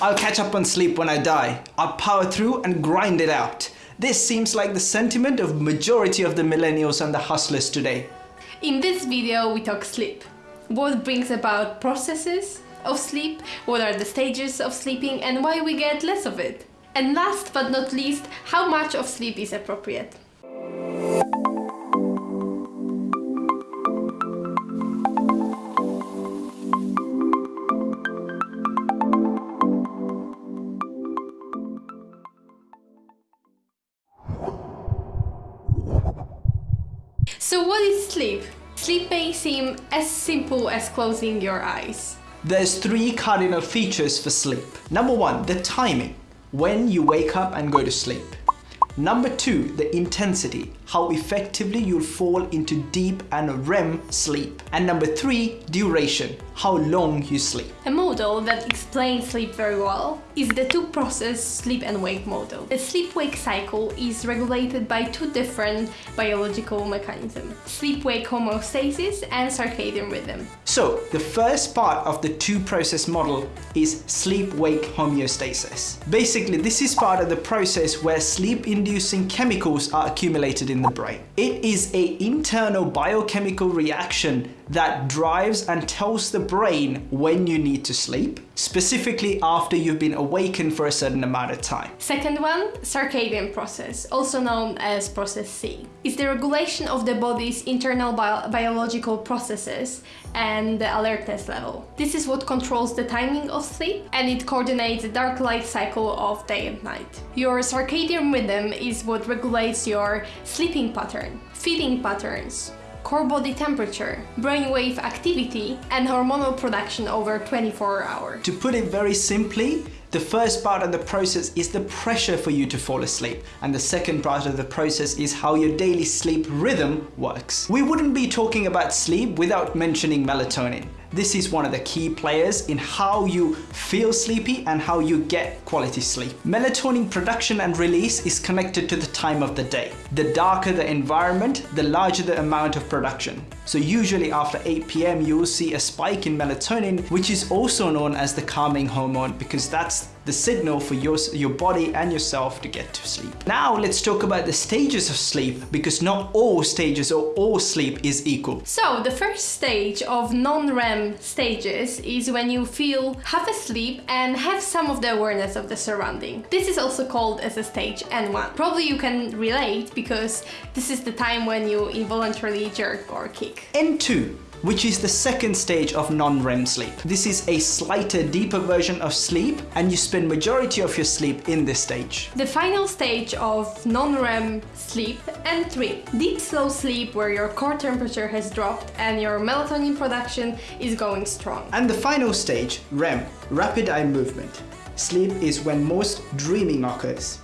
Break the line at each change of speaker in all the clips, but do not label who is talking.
I'll catch up on sleep when I die. I'll power through and grind it out. This seems like the sentiment of majority of the millennials and the hustlers today.
In this video we talk sleep. What brings about processes of sleep, what are the stages of sleeping and why we get less of it. And last but not least, how much of sleep is appropriate. Sleep? Sleep may seem as simple as closing your eyes.
There's three cardinal features for sleep. Number one, the timing, when you wake up and go to sleep. Number two, the intensity, how effectively you'll fall into deep and REM sleep. And number three, duration, how long you sleep.
A model that explains sleep very well is the two-process sleep and wake model. The sleep-wake cycle is regulated by two different biological mechanisms, sleep-wake homeostasis and circadian rhythm.
So, the first part of the two-process model is sleep-wake homeostasis. Basically, this is part of the process where sleep-inducing chemicals are accumulated in in the brain. It is a internal biochemical reaction that drives and tells the brain when you need to sleep, specifically after you've been awakened for a certain amount of time.
Second one, circadian process, also known as process C, is the regulation of the body's internal bio biological processes and the alertness level. This is what controls the timing of sleep and it coordinates the dark light cycle of day and night. Your circadian rhythm is what regulates your sleeping pattern, feeding patterns, core body temperature, brainwave activity, and hormonal production over 24 hours.
To put it very simply, the first part of the process is the pressure for you to fall asleep, and the second part of the process is how your daily sleep rhythm works. We wouldn't be talking about sleep without mentioning melatonin. This is one of the key players in how you feel sleepy and how you get quality sleep. Melatonin production and release is connected to the time of the day. The darker the environment, the larger the amount of production. So usually after 8 p.m. you will see a spike in melatonin, which is also known as the calming hormone because that's the signal for your, your body and yourself to get to sleep. Now let's talk about the stages of sleep because not all stages or all sleep is equal.
So the first stage of non-REM stages is when you feel half asleep and have some of the awareness of the surrounding. This is also called as a stage N1. Probably you can relate because this is the time when you involuntarily jerk or kick.
N2 which is the second stage of non-REM sleep. This is a slighter, deeper version of sleep and you spend majority of your sleep in this stage.
The final stage of non-REM sleep N3. Deep slow sleep where your core temperature has dropped and your melatonin production is going strong.
And the final stage, REM, rapid eye movement. Sleep is when most dreaming occurs.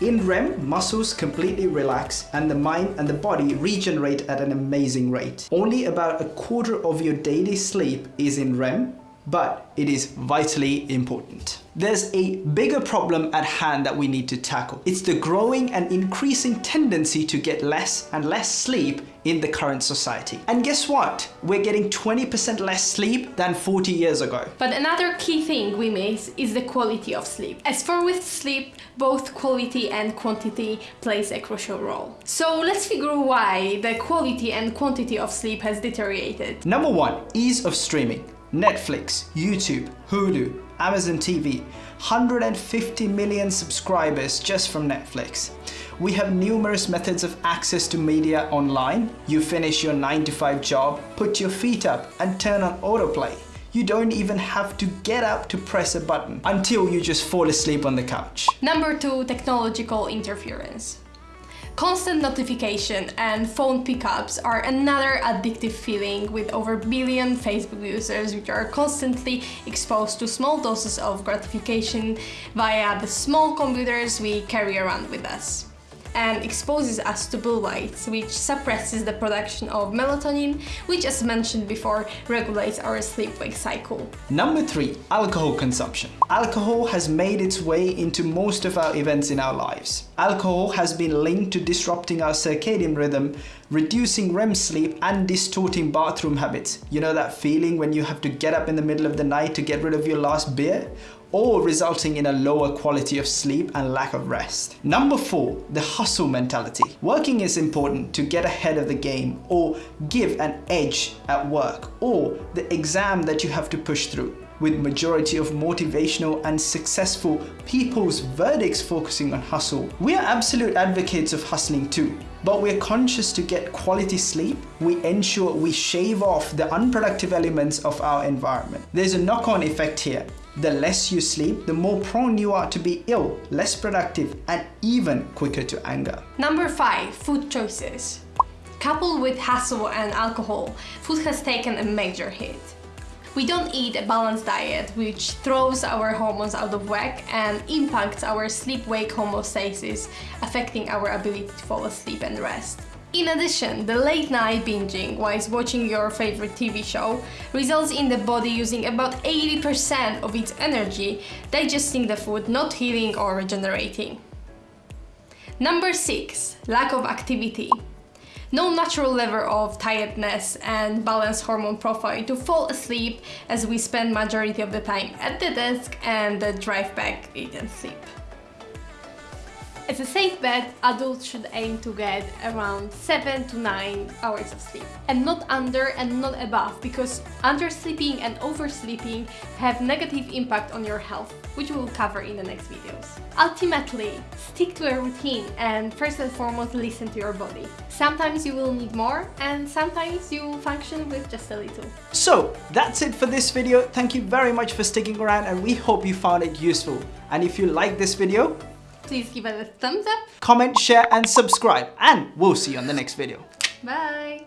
In REM, muscles completely relax and the mind and the body regenerate at an amazing rate. Only about a quarter of your daily sleep is in REM, but it is vitally important. There's a bigger problem at hand that we need to tackle. It's the growing and increasing tendency to get less and less sleep in the current society. And guess what? We're getting 20% less sleep than 40 years ago.
But another key thing we miss is the quality of sleep. As for with sleep, both quality and quantity plays a crucial role. So let's figure why the quality and quantity of sleep has deteriorated.
Number one, ease of streaming. Netflix, YouTube, Hulu, Amazon TV, 150 million subscribers just from Netflix. We have numerous methods of access to media online. You finish your 9 to 5 job, put your feet up and turn on autoplay. You don't even have to get up to press a button until you just fall asleep on the couch.
Number 2. Technological interference. Constant notification and phone pickups are another addictive feeling with over a billion Facebook users which are constantly exposed to small doses of gratification via the small computers we carry around with us and exposes us to blue lights, which suppresses the production of melatonin, which as mentioned before, regulates our sleep-wake cycle.
Number 3. Alcohol consumption. Alcohol has made its way into most of our events in our lives. Alcohol has been linked to disrupting our circadian rhythm, reducing REM sleep and distorting bathroom habits. You know that feeling when you have to get up in the middle of the night to get rid of your last beer? Or resulting in a lower quality of sleep and lack of rest. Number four, the hustle mentality. Working is important to get ahead of the game or give an edge at work or the exam that you have to push through with majority of motivational and successful people's verdicts focusing on hustle. We are absolute advocates of hustling too, but we're conscious to get quality sleep. We ensure we shave off the unproductive elements of our environment. There's a knock-on effect here. The less you sleep, the more prone you are to be ill, less productive, and even quicker to anger.
Number five, food choices. Coupled with hassle and alcohol, food has taken a major hit. We don't eat a balanced diet, which throws our hormones out of whack and impacts our sleep-wake homeostasis, affecting our ability to fall asleep and rest. In addition, the late night binging whilst watching your favorite TV show results in the body using about 80% of its energy digesting the food, not healing or regenerating. Number 6. Lack of activity no natural level of tiredness and balanced hormone profile to fall asleep as we spend majority of the time at the desk and the drive back, eat and sleep. As a safe bet, adults should aim to get around 7 to 9 hours of sleep. And not under and not above, because undersleeping and oversleeping have negative impact on your health, which we'll cover in the next videos. Ultimately, stick to a routine and first and foremost listen to your body. Sometimes you will need more and sometimes you will function with just a little.
So that's it for this video. Thank you very much for sticking around and we hope you found it useful. And if you like this video,
Please give it a thumbs up.
Comment, share and subscribe and we'll see you on the next video.
Bye!